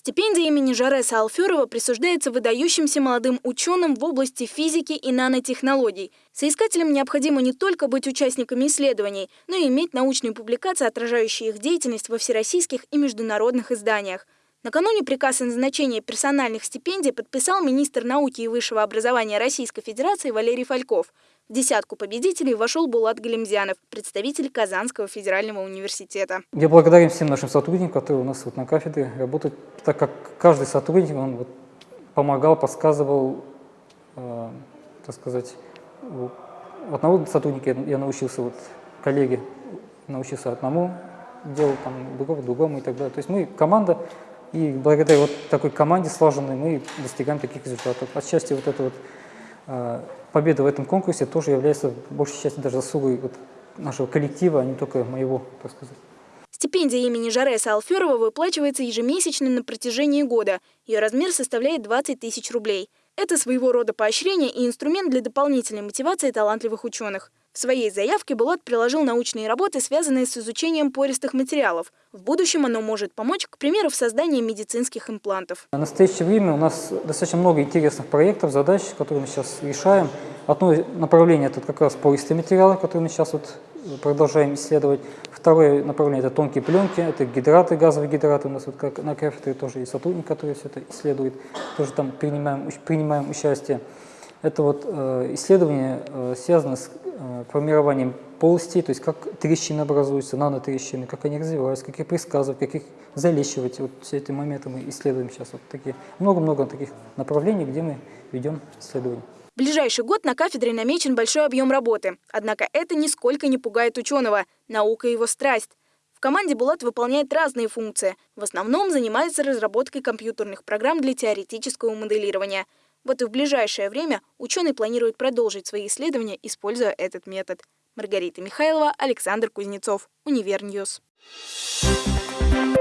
Стипендия имени Жареса Алферова присуждается выдающимся молодым ученым в области физики и нанотехнологий. Соискателям необходимо не только быть участниками исследований, но и иметь научные публикации, отражающие их деятельность во всероссийских и международных изданиях. Накануне приказ о назначении персональных стипендий подписал министр науки и высшего образования Российской Федерации Валерий Фальков. В десятку победителей вошел Булат Галимзянов, представитель Казанского федерального университета. Я благодарен всем нашим сотрудникам, которые у нас вот на кафедре работают, так как каждый сотрудник он вот помогал, подсказывал, э, так сказать, одного сотрудника я научился, вот коллеги научился одному делу, там, другого другому и так далее. То есть мы команда, и благодаря вот такой команде слаженной мы достигаем таких результатов. Отчасти вот это вот э, победа в этом конкурсе тоже является большей частью даже заслугой вот нашего коллектива, а не только моего, так сказать. Стипендия имени Жареса Алферова выплачивается ежемесячно на протяжении года. Ее размер составляет 20 тысяч рублей. Это своего рода поощрение и инструмент для дополнительной мотивации талантливых ученых. В своей заявке Булат приложил научные работы, связанные с изучением пористых материалов. В будущем оно может помочь, к примеру, в создании медицинских имплантов. В настоящее время у нас достаточно много интересных проектов, задач, которые мы сейчас решаем. Одно направление – это как раз пористые материалы, которые мы сейчас вот продолжаем исследовать. Второе направление – это тонкие пленки, это гидраты, газовые гидраты. У нас вот как на кафедре тоже есть сотрудник, который все это исследует. Тоже там принимаем, принимаем участие. Это вот э, исследование э, связано с формированием полостей, то есть как трещины образуются, нанотрещины, как они развиваются, как их предсказывать, как их залечивать. Вот все эти моменты мы исследуем сейчас. Вот такие много-много таких направлений, где мы ведем исследования. В ближайший год на кафедре намечен большой объем работы. Однако это нисколько не пугает ученого. Наука – его страсть. В команде Булат выполняет разные функции. В основном занимается разработкой компьютерных программ для теоретического моделирования – вот и в ближайшее время ученый планирует продолжить свои исследования, используя этот метод. Маргарита Михайлова, Александр Кузнецов, Univer News. Thank you.